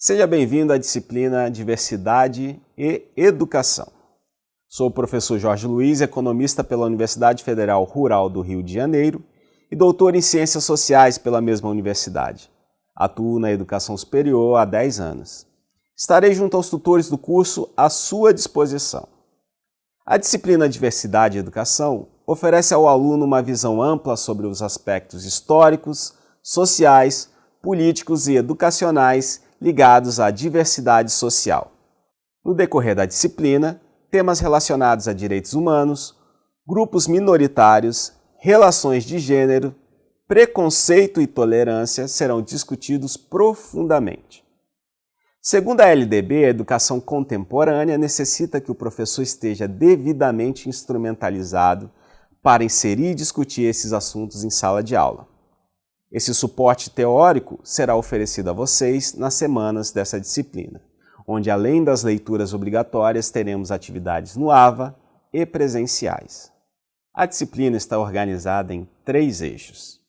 Seja bem-vindo à disciplina Diversidade e Educação. Sou o professor Jorge Luiz, economista pela Universidade Federal Rural do Rio de Janeiro e doutor em Ciências Sociais pela mesma universidade. Atuo na educação superior há 10 anos. Estarei junto aos tutores do curso à sua disposição. A disciplina Diversidade e Educação oferece ao aluno uma visão ampla sobre os aspectos históricos, sociais, políticos e educacionais ligados à diversidade social. No decorrer da disciplina, temas relacionados a direitos humanos, grupos minoritários, relações de gênero, preconceito e tolerância serão discutidos profundamente. Segundo a LDB, a educação contemporânea necessita que o professor esteja devidamente instrumentalizado para inserir e discutir esses assuntos em sala de aula. Esse suporte teórico será oferecido a vocês nas semanas dessa disciplina, onde além das leituras obrigatórias teremos atividades no AVA e presenciais. A disciplina está organizada em três eixos.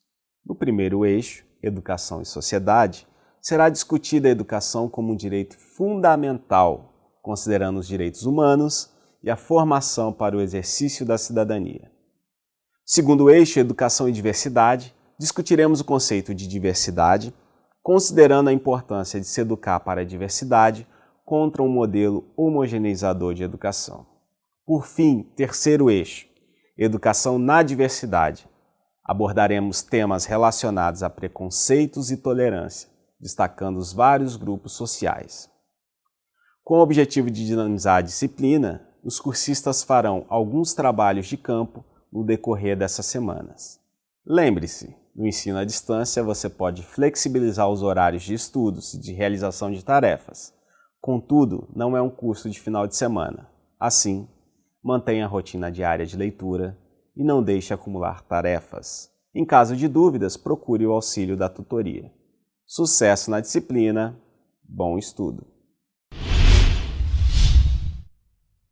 No primeiro eixo, Educação e Sociedade, será discutida a educação como um direito fundamental, considerando os direitos humanos e a formação para o exercício da cidadania. Segundo eixo, Educação e Diversidade, discutiremos o conceito de diversidade, considerando a importância de se educar para a diversidade contra um modelo homogeneizador de educação. Por fim, terceiro eixo, educação na diversidade. Abordaremos temas relacionados a preconceitos e tolerância, destacando os vários grupos sociais. Com o objetivo de dinamizar a disciplina, os cursistas farão alguns trabalhos de campo no decorrer dessas semanas. Lembre-se, no ensino à distância, você pode flexibilizar os horários de estudos e de realização de tarefas. Contudo, não é um curso de final de semana. Assim, mantenha a rotina diária de leitura e não deixe acumular tarefas. Em caso de dúvidas, procure o auxílio da tutoria. Sucesso na disciplina, bom estudo!